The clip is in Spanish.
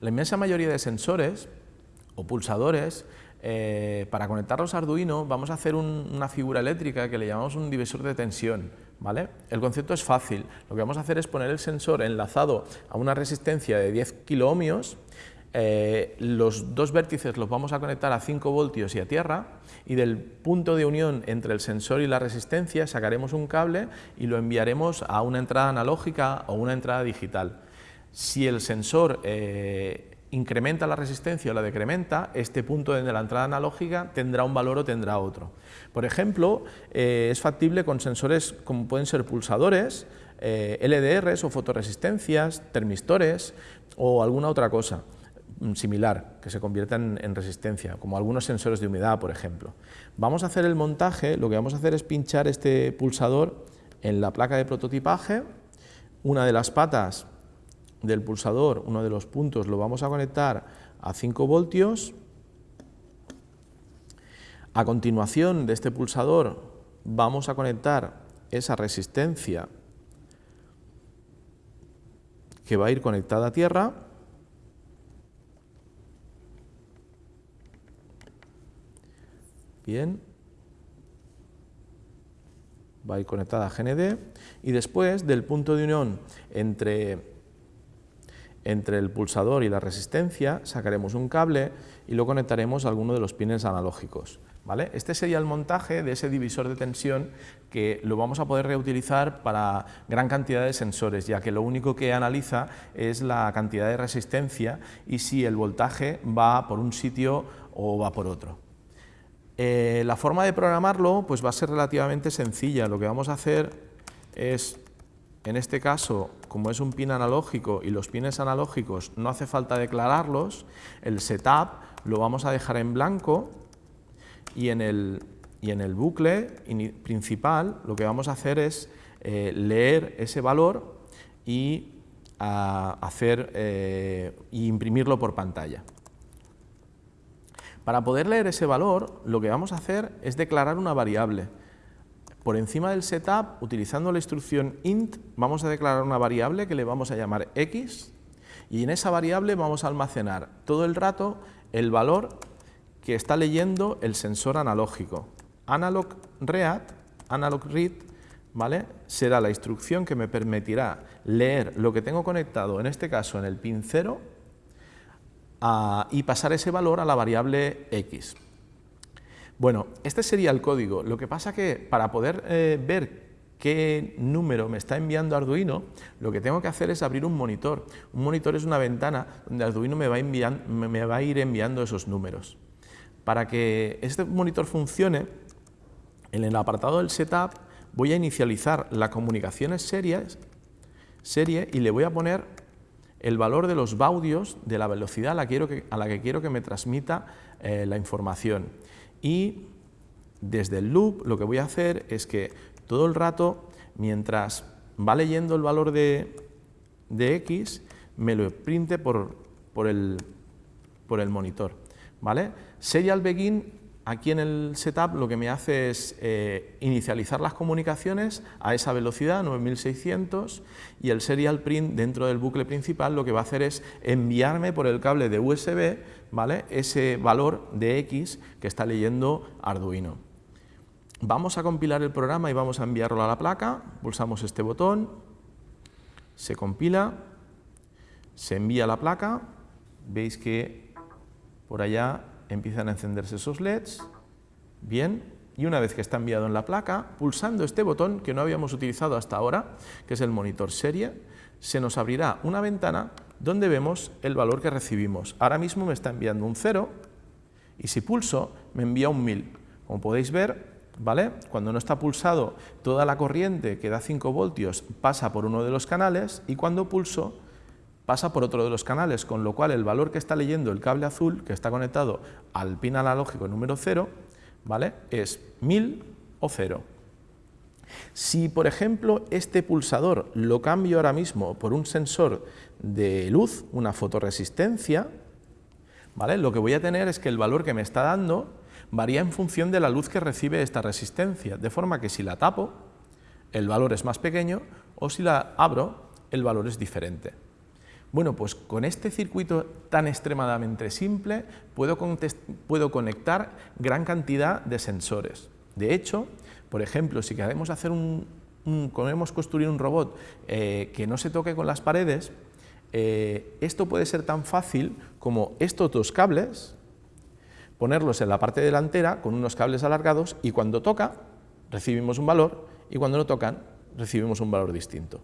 La inmensa mayoría de sensores o pulsadores, eh, para conectarlos a Arduino vamos a hacer una figura eléctrica que le llamamos un divisor de tensión. ¿vale? El concepto es fácil, lo que vamos a hacer es poner el sensor enlazado a una resistencia de 10 kiloohmios eh, los dos vértices los vamos a conectar a 5 voltios y a tierra y del punto de unión entre el sensor y la resistencia sacaremos un cable y lo enviaremos a una entrada analógica o una entrada digital. Si el sensor eh, incrementa la resistencia o la decrementa, este punto de la entrada analógica tendrá un valor o tendrá otro. Por ejemplo, eh, es factible con sensores como pueden ser pulsadores, LDRs o fotoresistencias, termistores o alguna otra cosa. Mm, similar, que se conviertan en resistencia, como algunos sensores de humedad, por ejemplo. Vamos a hacer el montaje, lo que vamos a hacer es pinchar este pulsador en la placa de prototipaje, una de las patas del pulsador, uno de los puntos, lo vamos a conectar a 5 voltios, a continuación de este pulsador vamos a conectar esa resistencia que va a ir conectada a tierra, Bien. Va a ir conectada a GND y después del punto de unión entre, entre el pulsador y la resistencia sacaremos un cable y lo conectaremos a alguno de los pines analógicos. ¿Vale? Este sería el montaje de ese divisor de tensión que lo vamos a poder reutilizar para gran cantidad de sensores, ya que lo único que analiza es la cantidad de resistencia y si el voltaje va por un sitio o va por otro. Eh, la forma de programarlo pues va a ser relativamente sencilla. Lo que vamos a hacer es, en este caso, como es un pin analógico y los pines analógicos no hace falta declararlos, el setup lo vamos a dejar en blanco y en el, y en el bucle principal lo que vamos a hacer es eh, leer ese valor y hacer, eh, y imprimirlo por pantalla. Para poder leer ese valor, lo que vamos a hacer es declarar una variable. Por encima del setup, utilizando la instrucción int, vamos a declarar una variable que le vamos a llamar x y en esa variable vamos a almacenar todo el rato el valor que está leyendo el sensor analógico. Analog read, analog read, ¿vale? será la instrucción que me permitirá leer lo que tengo conectado, en este caso en el pin 0, y pasar ese valor a la variable x. Bueno, este sería el código. Lo que pasa que para poder eh, ver qué número me está enviando Arduino, lo que tengo que hacer es abrir un monitor. Un monitor es una ventana donde Arduino me va, a ir enviando esos números. Para que este monitor funcione, en el apartado del setup voy a inicializar la comunicaciones series, serie y le voy a poner el valor de los baudios de la velocidad a la, que, quiero que me transmita eh, la información. Y desde el loop lo que voy a hacer es que todo el rato, mientras va leyendo el valor de, x, me lo printe por, por, el, por el monitor. ¿vale? Serial begin Aquí en el setup lo que me hace es eh, inicializar las comunicaciones a esa velocidad, 9600, y el serial print dentro del bucle principal lo que va a hacer es enviarme por el cable de USB ¿vale? ese valor de X que está leyendo Arduino. Vamos a compilar el programa y vamos a enviarlo a la placa, pulsamos este botón, se compila, se envía a la placa, veis que por allá empiezan a encenderse esos LEDs, bien, y una vez que está enviado en la placa, pulsando este botón que no habíamos utilizado hasta ahora, que es el monitor serie, se nos abrirá una ventana donde vemos el valor que recibimos. Ahora mismo me está enviando un 0 y si pulso me envía un 1000. Como podéis ver, ¿vale? cuando no está pulsado toda la corriente que da 5 voltios pasa por uno de los canales y cuando pulso pasa por otro de los canales, con lo cual el valor que está leyendo el cable azul, que está conectado al pin analógico número 0, ¿vale? es 1000 o 0. Si, por ejemplo, este pulsador lo cambio ahora mismo por un sensor de luz, una fotoresistencia, ¿vale? lo que voy a tener es que el valor que me está dando varía en función de la luz que recibe esta resistencia, de forma que si la tapo, el valor es más pequeño, o si la abro, el valor es diferente. Bueno, pues con este circuito tan extremadamente simple puedo, puedo conectar gran cantidad de sensores. De hecho, por ejemplo, si queremos hacer un, queremos construir un robot eh, que no se toque con las paredes, eh, esto puede ser tan fácil como estos dos cables, ponerlos en la parte delantera con unos cables alargados y cuando toca recibimos un valor y cuando no tocan recibimos un valor distinto.